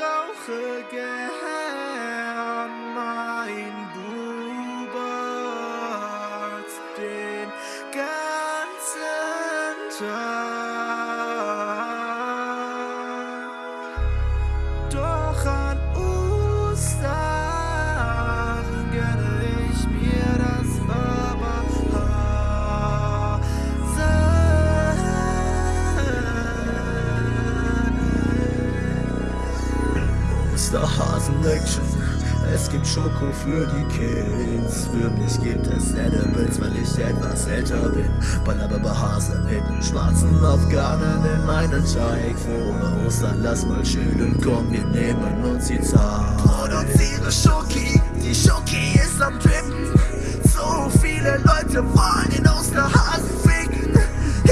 rauche gern mein Bubert den ganzen Tag. Barberhasen. Osterhasen-Action. Es gibt Schoko für die Kids. Für mich gibt es Edibles, weil ich etwas älter bin. Ballerbaber-Hase mit nem schwarzen Afghanen in meinen Teig. Frohe Ostern, lass mal chillen, komm, wir nehmen uns die Zeit. Produziere Schoki, die Schoki ist am Drippen. So viele Leute wollen den Osterhasen ficken.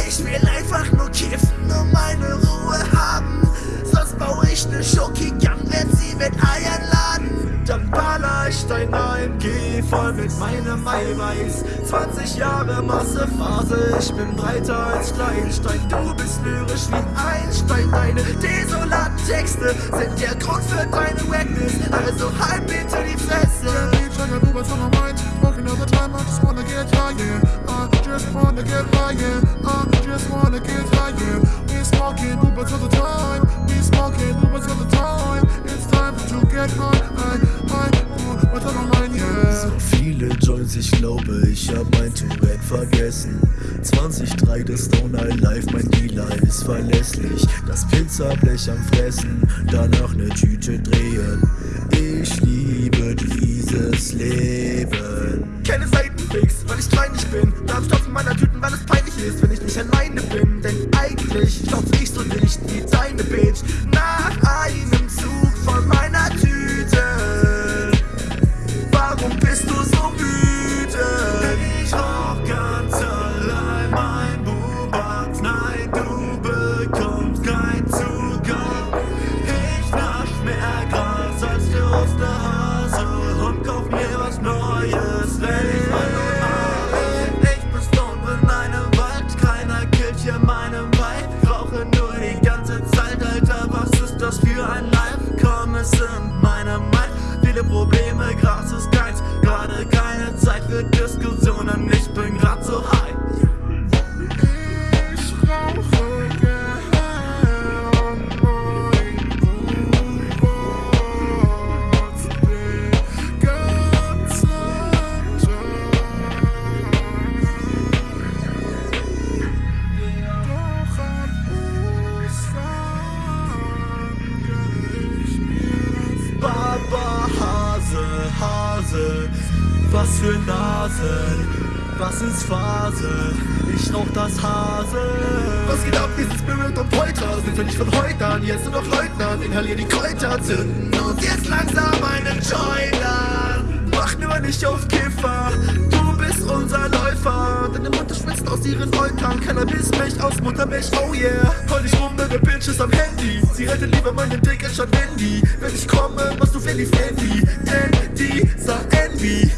Ich will einfach nur kiffen und meine Ruhe haben. Sonst baue ich ne Schoki-Gang, ich dein AMG voll mit meinem Eiweiß. 20 Jahre Massephase, ich bin breiter als Kleinstein. Du bist lyrisch wie Einstein. Deine desolaten Texte sind der Grund für deine Wackness. Also halt bitte die Fresse. Working all the time. We smoking Ubers all the time. It's time to get high, viele Joints, ich glaube, ich hab mein Tourette vergessen. 2003 das Stoner Life, mein Dealer ist verlässlich. Das Pizzablech am Fressen, danach ne Tüte drehen. Ich liebe dieses Leben. Keine Seitenfix, weil ich kleinlich bin. Darf stopfen meiner Tüten, weil es peinlich ist, wenn ich nicht alleine bin. Denn eigentlich stopf ich so nicht wie deine Bitch. Nach Life? Komm, es sind meine Mind, viele Probleme, Gras ist keins. Gerade keine Zeit für Diskussionen, für Nase, was ist Phase? Ich rauch das Hase. Was geht ab, wir sind Spirit und Polter Sind wir nicht von heute an, jetzt nur noch Leutnant. Inhalier die Kräuter, zünden uns jetzt langsam einen Joint an Mach nur nicht auf Kiffer, du bist unser Läufer. Deine Mutter schwitzt aus ihren Eutern Cannabismilch aus Muttermilch, oh yeah. Heul ich rum, deine Bitch ist am Handy. Sie rettet lieber meinen Dick anstatt Handy Wenn ich komme, machst du Fendi Fendi. Denn dieser Envy